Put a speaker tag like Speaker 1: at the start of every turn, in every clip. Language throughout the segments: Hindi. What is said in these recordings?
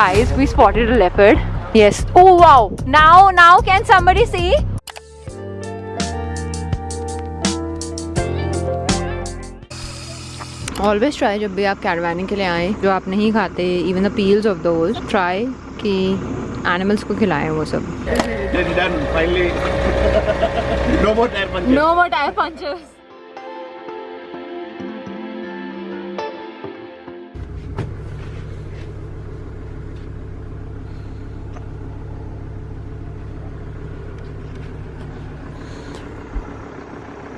Speaker 1: Guys, we spotted a leopard. Yes. Oh wow. Now, now can somebody see? Always try जब भी आप कैरवानिंग के लिए आए जो आप नहीं खाते even the peels of those try कि एनिमल्स को खिलाएँ वो सब.
Speaker 2: No more
Speaker 1: tyre punctures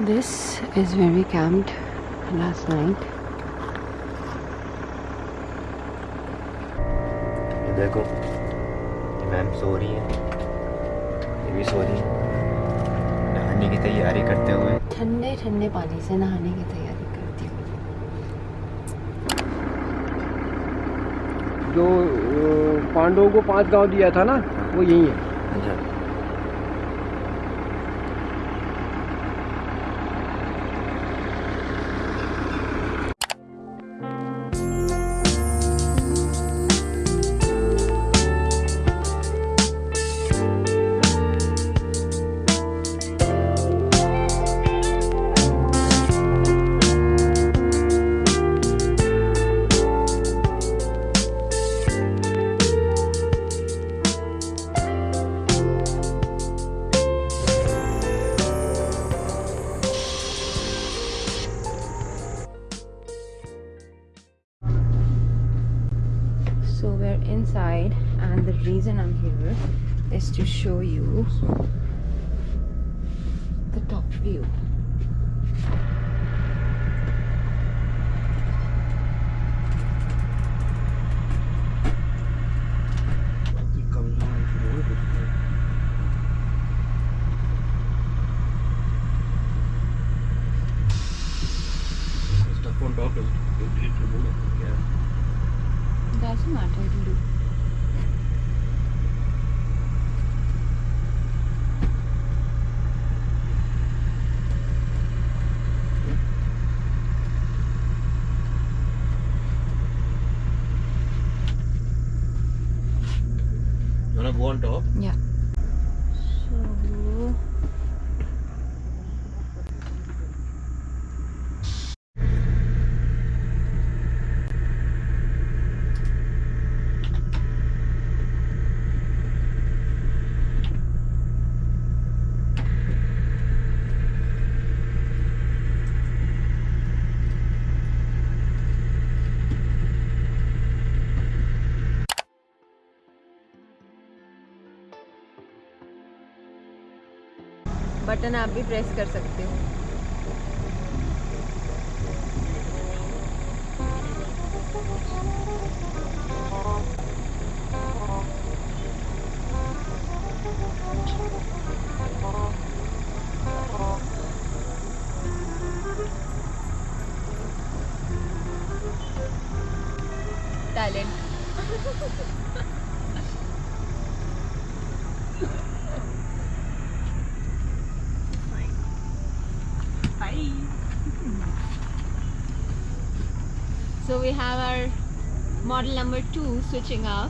Speaker 1: This is where we camped last night.
Speaker 2: देखो ये मैम सो रही है। ये भी सो रही है। नहाने की तैयारी करते हुए।
Speaker 1: ठंडे ठंडे पानी से नहाने की तैयारी करती हूँ।
Speaker 3: जो पांडवों को पाँच गाँव दिया था ना वो यही है।
Speaker 2: अच्छा।
Speaker 1: So we're inside, and the reason I'm here is to show you the top view.
Speaker 2: Stuff on top is delete remove it. Yeah.
Speaker 1: Doesn't matter, it'll do.
Speaker 2: You wanna go on top?
Speaker 1: Yeah. So button आप भी प्रेस कर सकते हो। Talent. we have our model number two switching up.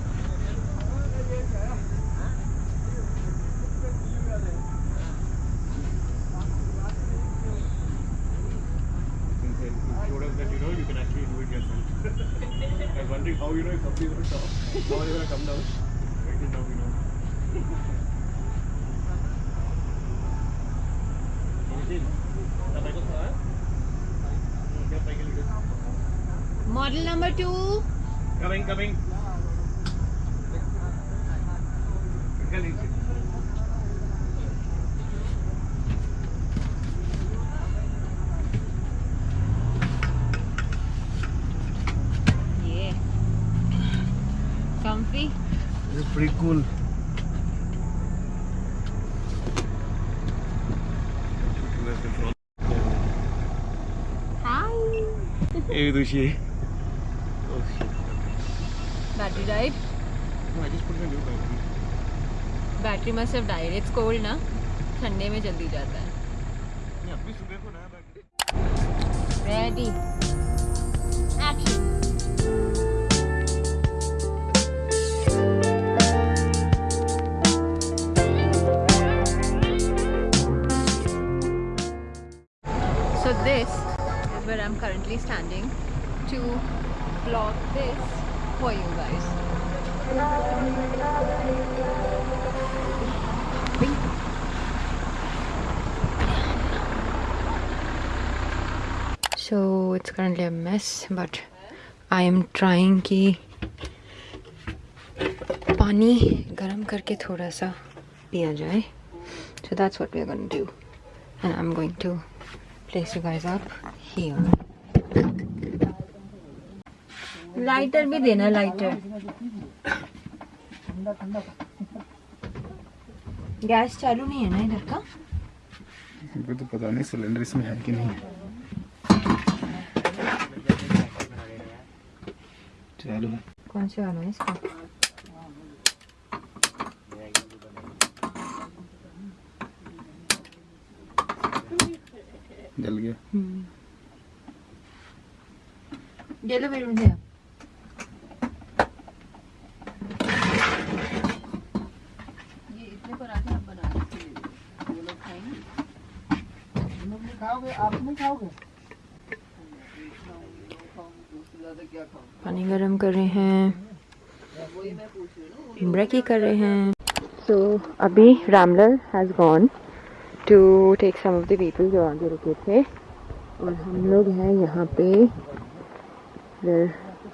Speaker 2: Since it showed us that you know you can actually do it yourself. I was wondering how you know if somebody's gonna stop, how they're gonna come down. Right till now we know. Anything? The bike of fire? Get bike a little.
Speaker 1: Model number two.
Speaker 2: Coming, coming.
Speaker 1: Yeah. Comfy.
Speaker 3: It's pretty cool.
Speaker 1: Hi.
Speaker 2: Hey, Dushi.
Speaker 1: right?
Speaker 2: No, I just put in a new battery.
Speaker 1: Battery must have died. It's cold ना ठंडे में जल्दी जाता है
Speaker 2: अभी So this is
Speaker 1: where I'm currently standing to vlog this for you guys. So it's currently a mess, but I am trying कि पानी गरम करके थोड़ा सा पिया जाए. So that's what we're going to do. And I'm going to place you guys up here. lighter भी देना लाइटर गैस चालू नहीं है ना इधर का?
Speaker 4: मुझे तो पता नहीं सिलेंडर इसमें है कि नहीं। चालू। है
Speaker 1: कौन से वाला है इसका?
Speaker 4: जल गया।
Speaker 1: येलो बैलून है। पानी गरम कर रहे हैं की कर रहे हैं। सो अभी Rambler has gone to take some of the people जो आगे रुके थे। और हम लोग हैं यहाँ पे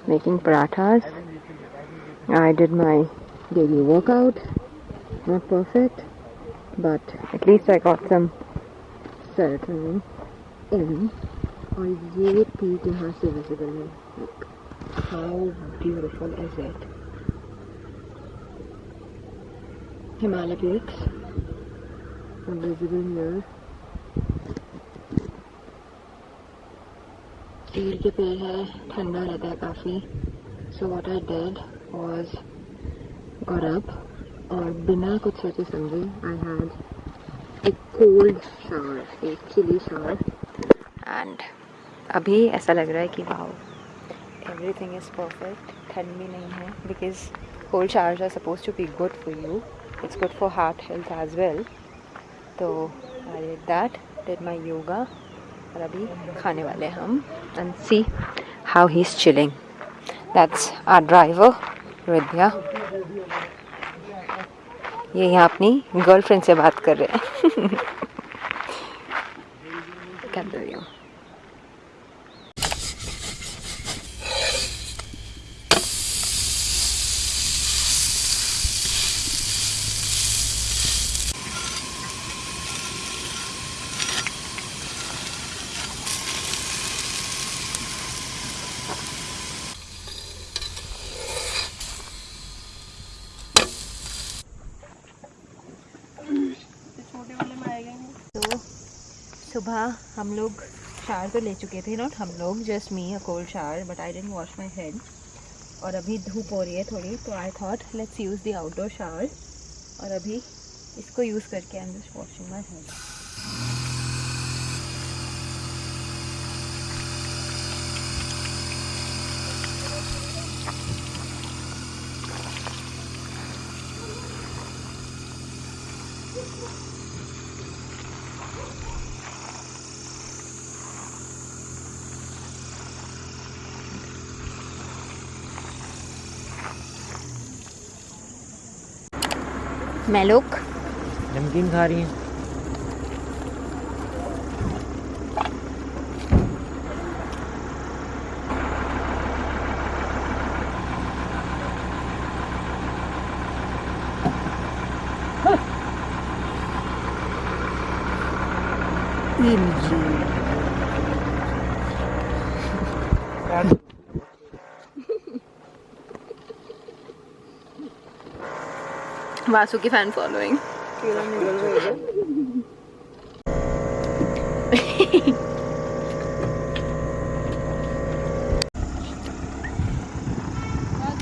Speaker 1: making parathas I did my daily workout not perfect but at least I got some और ये पीक यहाँ से विजिबल है। How beautiful is it? It? Himalaya peaks are visible here. चीड़ के पेड़ है ठंडा रहता है काफ़ी so what I did was got up और बिना कुछ सोचे समझे आई हैड एक कोल्ड शावर एक चिली शावर एंड अभी ऐसा लग रहा है कि वाओ एवरीथिंग इज़ परफेक्ट ठंड भी नहीं है because cold showers are suppose to be good for you it's good for heart health as well तो I did that did my yoga और अभी खाने वाले हैं हम and see how he is chilling that's our driver Vidya ये यहाँ अपनी गर्लफ्रेंड से बात कर रहे हैं कर रही हूँ सुबह हम लोग शार तो ले चुके थे नॉट हम लोग just me a cold shower but I didn't wash my head और अभी धूप हो रही है थोड़ी तो I thought let's use the outdoor shower और अभी इसको यूज़ करके I am just washing my head मैं लोग।
Speaker 3: नमकीन खा रही हैं।
Speaker 1: वासु की fan following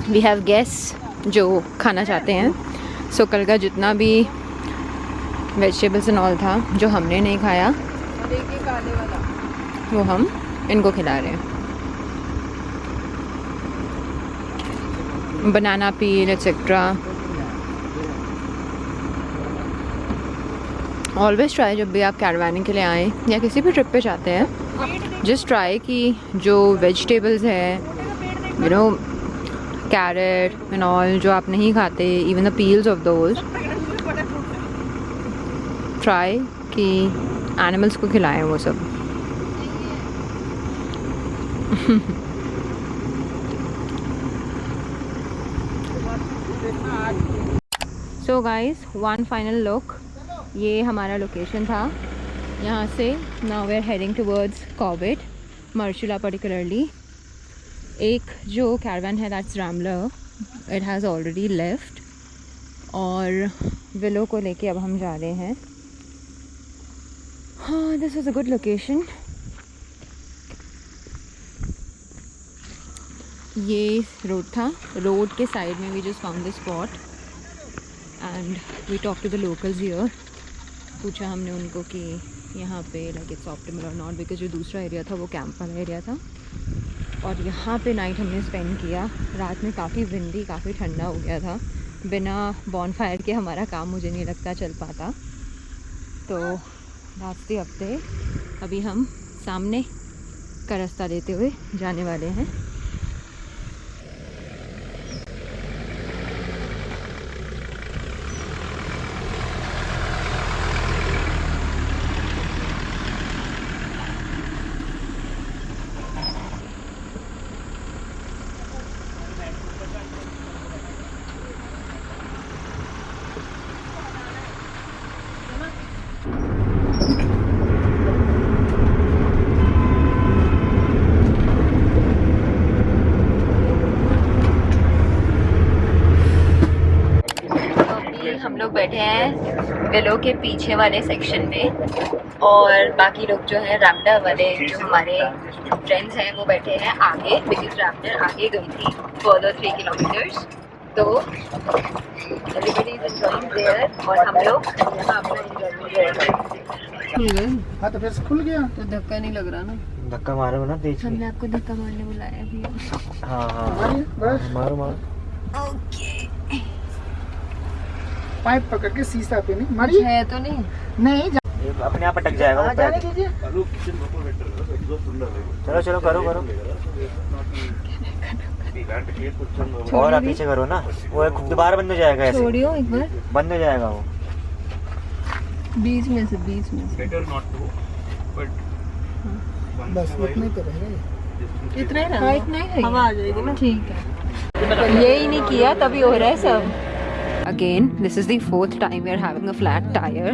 Speaker 1: we have guest जो खाना चाहते हैं। सो so, कल का जितना भी वेजिटेबल्स एंड ऑल था जो हमने नहीं खाया वो हम इनको खिला रहे हैं। Banana peel etcetera always try जब भी आप कैरवानिंग के लिए आएँ या किसी भी ट्रिप पे जाते हैं जस्ट ट्राई कि जो वेजिटेबल्स है you know carrot and all जो आप नहीं खाते even the peels of those try कि एनिमल्स को खिलाएँ वो सब। So guys one final look ये हमारा लोकेशन था। यहाँ से now we are heading towards Corbett Marchula particularly एक जो कैरवन है that's Rambler it has already left और विलो को लेके अब हम जा रहे हैं। हाँ this was a good location ये रोड था। रोड के साइड में we just found the spot and we talk to the locals here पूछा हमने उनको कि यहाँ पे लाइक इट्स ऑप्टिमल और नॉट बिकॉज़ जो दूसरा एरिया था वो कैंप वाला एरिया था। और यहाँ पे नाइट हमने स्पेंड किया। रात में काफ़ी विंडी काफ़ी ठंडा हो गया था। बिना बॉन फायर के हमारा काम मुझे नहीं लगता चल पाता। तो रास्ते हफ़्ते अभी हम सामने का रास्ता लेते हुए जाने वाले हैं अभी हम लोग बैठे हैं विलो के पीछे वाले सेक्शन में और बाकी लोग जो है रैमडर वाले जो हमारे फ्रेंड्स हैं वो बैठे हैं आगे बिकॉज़ रैमडर आगे गई थी फर्दर थ्री किलोमीटर्स तो एवरीबडी इज़ एंजॉइंग देयर और हम लोग यहाँ अपना एंजॉयमेंट खुल
Speaker 3: हाँ तो फिर खुल गया?
Speaker 1: तो धक्का नहीं लग रहा ना?
Speaker 5: धक्का मारो ना तेज
Speaker 1: हमने आपको धक्का मारने बुलाया भी।
Speaker 5: हाँ हाँ मारो मारो
Speaker 1: ओके
Speaker 3: पाइप पकड़ के शीशा पे नहीं मारिए
Speaker 1: है तो नहीं।
Speaker 3: नहीं जा-
Speaker 5: अपने आप अटक जाएगा वो
Speaker 3: हाँ, जाने दीजिए
Speaker 5: चलो चलो करो करो। और आप पीछे करो ना वो एक दोबारा बंद हो जाएगा ऐसे।
Speaker 1: छोड़ियो एक बार।
Speaker 5: बंद हो जाएगा वो।
Speaker 1: बीच में से बीच में से।
Speaker 2: Better not to, but
Speaker 3: बस इतना ही तो रहेगा
Speaker 1: इतना ही हाँ इतना ही हवा आ जाएगी ना। ठीक है। यही नहीं किया तभी हो रहा है सब। Again this is the fourth time we are having a flat tyre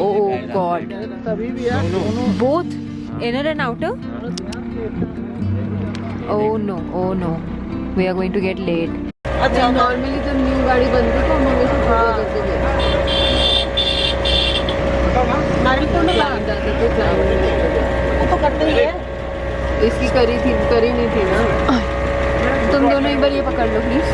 Speaker 1: oh God
Speaker 3: तभी भी यार दोनों
Speaker 1: both inner and outer? Oh no. Oh no. We are going to get late. अच्छा नॉर्मली जब न्यू गाड़ी बनती तो हम हमेशा पूरा करते थे Climb जाते थे climb नहीं करते थे।
Speaker 3: तो करते ही है।
Speaker 1: इसकी करी थी करी नहीं थी ना। तुम दोनों एक बार ये पकड़ लो please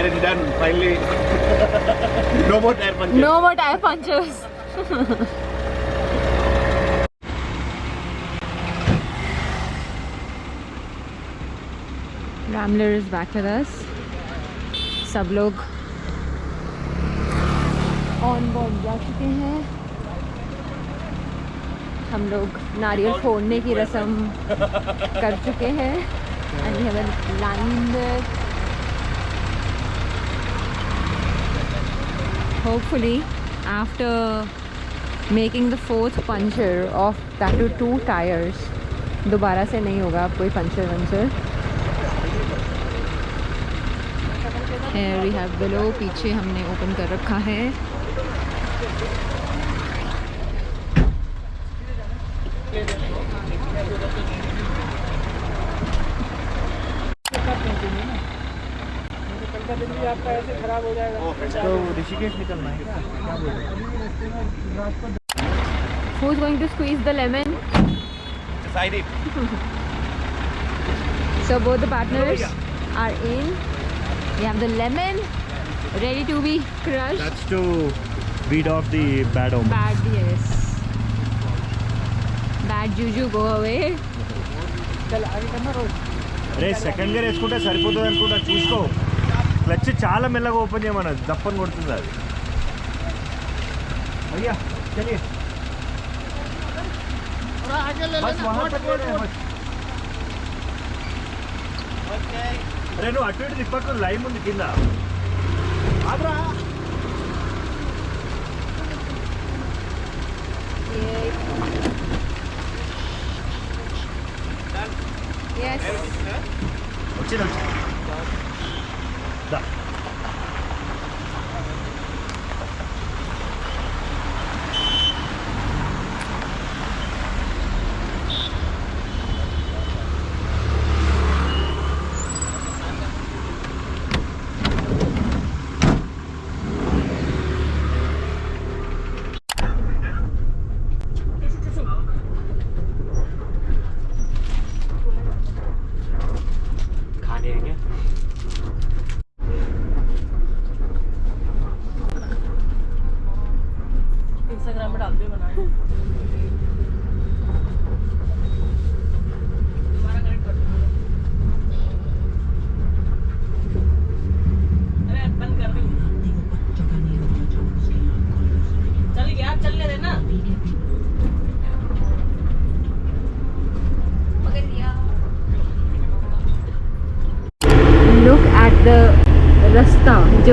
Speaker 2: and it's done finally. no more tire puncher.
Speaker 1: No more tire punches. Rambler is back with us. सब लोग ऑन बोर्ड जा चुके हैं हम लोग नारियल फोड़ने की रस्म कर चुके हैं and have line hopefully after making the fourth puncture of that to two tires दोबारा से नहीं होगा आप कोई पंचर वंचर Here we have below पीछे हमने ओपन कर रखा है
Speaker 5: तो ऋषिकेश निकलना है क्या बोल रहे
Speaker 1: Who's going to squeeze the lemon?
Speaker 2: Decide it.
Speaker 1: So both the partners are in. We have the lemon ready to be crushed.
Speaker 5: That's to beat off the bad omen.
Speaker 1: Bad, yes. Bad juju, go away.
Speaker 3: चल आगे करना रोज
Speaker 6: అరే సెకండ్ గేర్ వేసుకుంటే సరిపోతుంది అనుకుంటా చూసుకో క్లచ్ చాలా మెల్లగా ఓపెన్ చేయమన్నది దప్పని కొడుతుంది అది. అయ్యా చలియే అరే నువ్వు అటు ఇటు తిప్పకు లైమ్ ఉంది కింద. ఆదరా వచ్చింది వచ్చింది?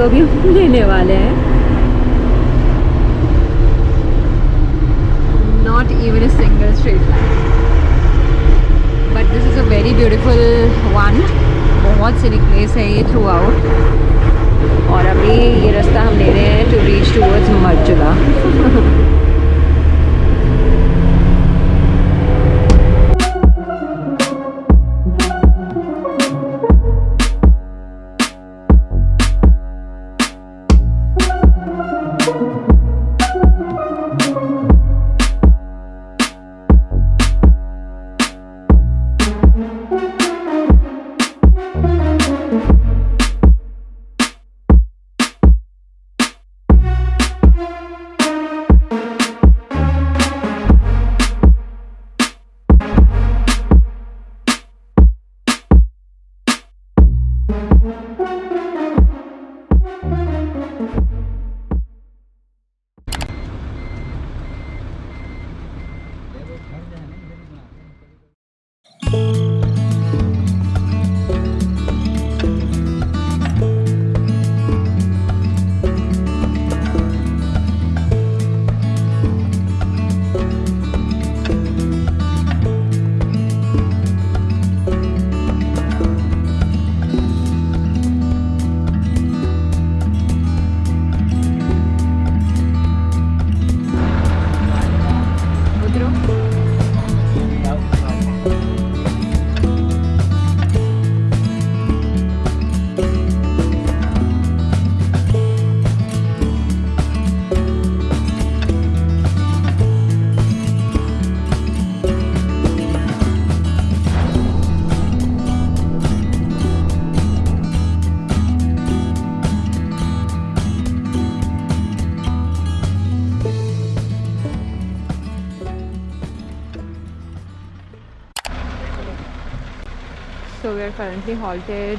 Speaker 1: अभी हम लेने वाले हैं। Not even a single street light but this is a very beautiful one बहुत सीनिक प्लेस है ये थ्रू आउट और अभी ये रास्ता हम ले रहे हैं to reach towards Marchula we are currently halted,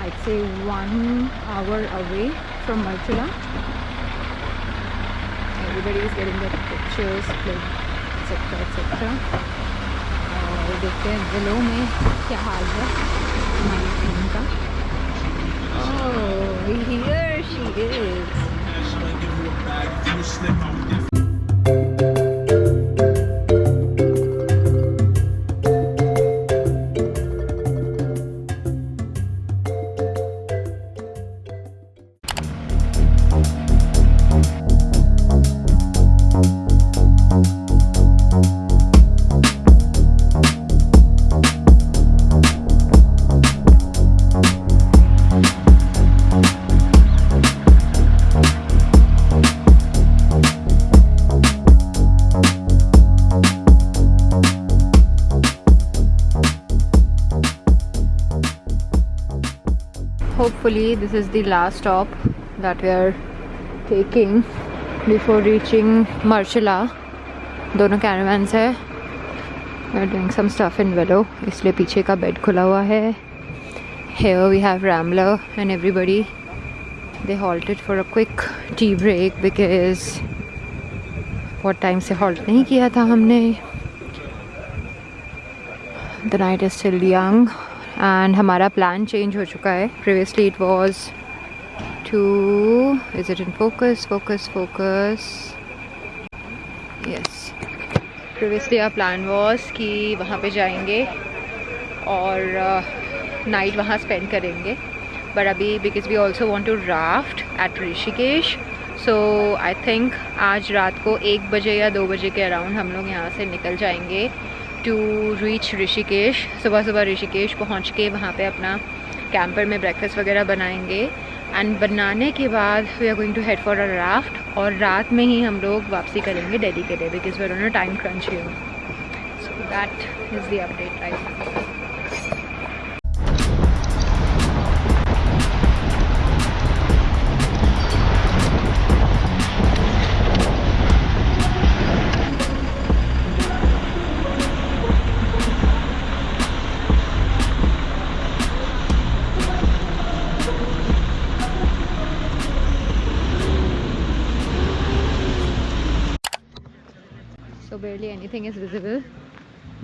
Speaker 1: I'd say one hour away from Marchula. Everybody is getting their pictures, like, etc. etc. और देखते हैं जिलों में क्या हाल है हमारी टीम का Oh, here she is. This is the last stop that we are taking before reaching Marshalla दोनों caravans है We're doing some stuff in Willow इसलिए पीछे का बेड खुला हुआ है Here we have Ramler and everybody they halted for a quick tea break because बहुत टाइम से halt नहीं किया था हमने The night is still young and हमारा प्लान चेंज हो चुका है. Previously it was to is it in focus focus focus yes previously our plan was कि वहाँ पे जाएँगे और नाइट वहाँ स्पेंड करेंगे. बट अभी because we also want to raft at Rishikesh so I think आज रात को एक बजे या दो बजे के अराउंड हम लोग यहाँ से निकल जाएँगे. टू रीच ऋषिकेश सुबह सुबह ऋषिकेश पहुँच के वहाँ पर अपना कैंपर में ब्रेकफास्ट वगैरह बनाएँगे। एंड बनाने के बाद we are going to head for a raft और रात में ही हम लोग वापसी करेंगे डेली के लिए because we're on a time crunch you so that is the update right anything is visible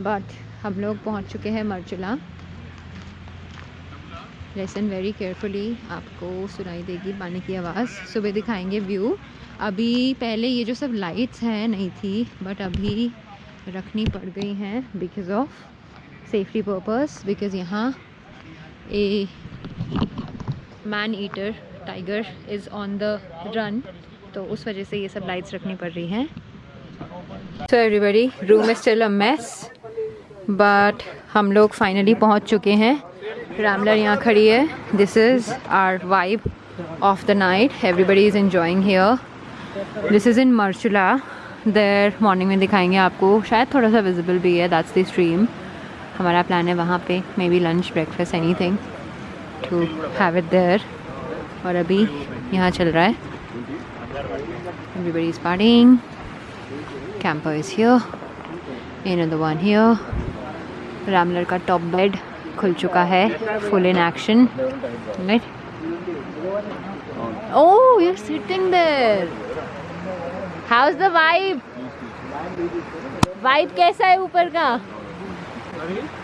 Speaker 1: but हम लोग पहुँच चुके हैं मर्चुला। लेसन वेरी केयरफुली आपको सुनाई देगी पानी की आवाज़। सुबह दिखाएँगे व्यू अभी पहले ये जो सब लाइट्स हैं, नहीं थी बट अभी रखनी पड़ गई हैं because of safety purpose because यहाँ a man eater tiger is on the run तो उस वजह से ये सब लाइट्स रखनी पड़ रही हैं। So everybody room is still a mess but हम लोग फाइनली पहुँच चुके हैं। रामलर यहाँ खड़ी है। This is our vibe of the night everybody is enjoying here this is in Marchula there morning में दिखाएँगे आपको। शायद थोड़ा सा विजिबल भी है। दैट्स द स्ट्रीम हमारा प्लान है वहाँ पे maybe lunch breakfast anything to have it there और अभी यहाँ चल रहा है। Everybody is partying camper is here in the one here Rambler का टॉप बेड खुल चुका है full in action right oh you are sitting there how is the vibe vibe कैसा है ऊपर का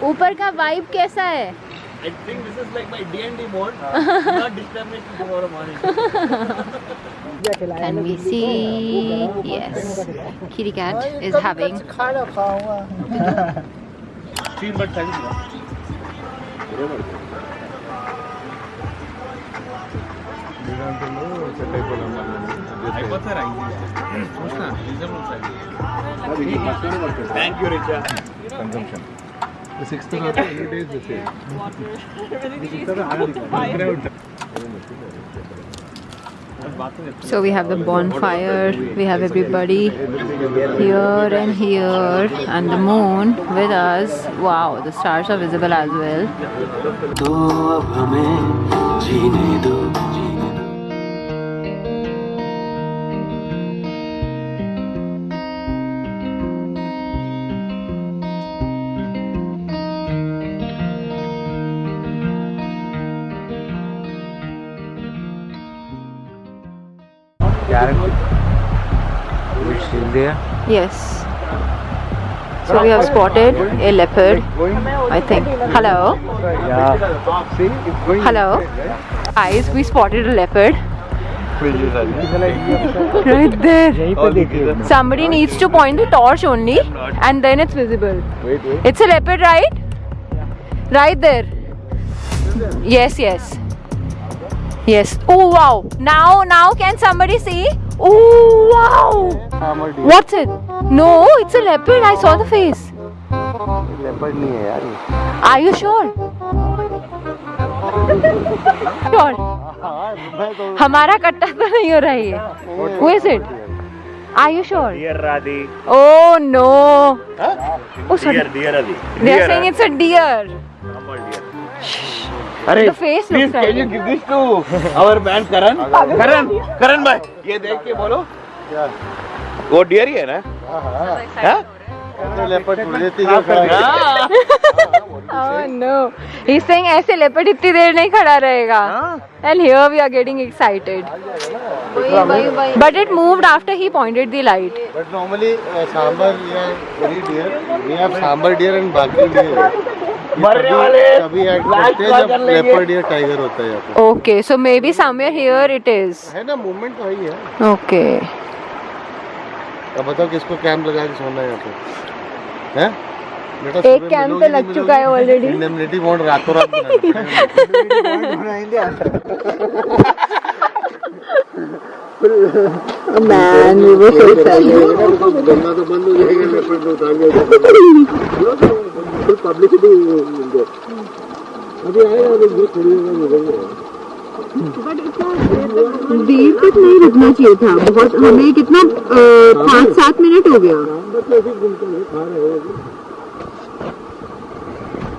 Speaker 1: ऊपर का वाइब कैसा है
Speaker 2: I think this is like my DND mode not disturb me to go
Speaker 1: Can we see? Yes. Kitty cat is having.
Speaker 2: Thank you, Richa. Consumption. The sixth day
Speaker 4: the same. Water. Everything is.
Speaker 1: So we have the bonfire, we have everybody here and here, and the moon with us. Wow, the stars are visible as well. Yes. So we have spotted a leopard, I think. Hello? Hello? Guys, we spotted a leopard. right there. Somebody needs to point the torch only and then it's visible. It's a leopard, right? Right there. Yes, yes. Yes. Oh, wow. Now, now can somebody see? Oh wow! What's it? No, it's a leopard. I saw the face.
Speaker 3: Leopard नहीं है यार
Speaker 1: Are you sure? sure. हमारा कट्टा तो नहीं हो रहा है Who is it? Are you sure?
Speaker 2: Dear Radhi.
Speaker 1: Oh no. Huh? Oh sorry.
Speaker 2: Dear, dear Radhi.
Speaker 1: They are saying it's a deer.
Speaker 3: Normal
Speaker 1: deer. अरे
Speaker 3: please can
Speaker 1: you
Speaker 3: give this to our band Karan Karan Karan भाई ये देख के बोलो।
Speaker 2: क्या वो डियर ही है ना?
Speaker 3: हाँ
Speaker 2: हाँ?
Speaker 1: लेपर्ड टूट जाती है हाँ नो ही। सेइंग ऐसे लेपर्ड इतनी देर नहीं खड़ा रहेगा। And here we are getting excited but it moved after he pointed the light
Speaker 7: but normally sambar या very deer we have sambar deer and बाकी डियर मरने सो मे बी करते हैं जब लेपर्ड या टाइगर होता है यहाँ पे
Speaker 1: Okay, so maybe somewhere here it is.
Speaker 7: है ना मूवमेंट तो ही है
Speaker 1: ओके
Speaker 7: अब बताओ किसको कैंप लगा के सोना है यहाँ पे हैं?
Speaker 1: एक कैंप तो लग चुका है ऑलरेडी.
Speaker 7: इंडेमनिटी बॉन्ड रातों रात
Speaker 1: so
Speaker 7: गंगा तो बंद हो जाएगा लेपर्ड तो उठा फुल पब्लिसिटी अभी आएगा अभी ये थोड़ी देर में मिलेंगे।
Speaker 1: देर तक नहीं रुकना चाहिए था। बहुत हमें कितना पाँच सात मिनट हो गया।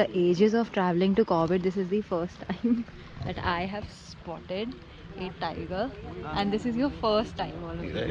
Speaker 1: After ages of traveling to Corbett, this is the first time that I have spotted a tiger, and this is your first time, all you.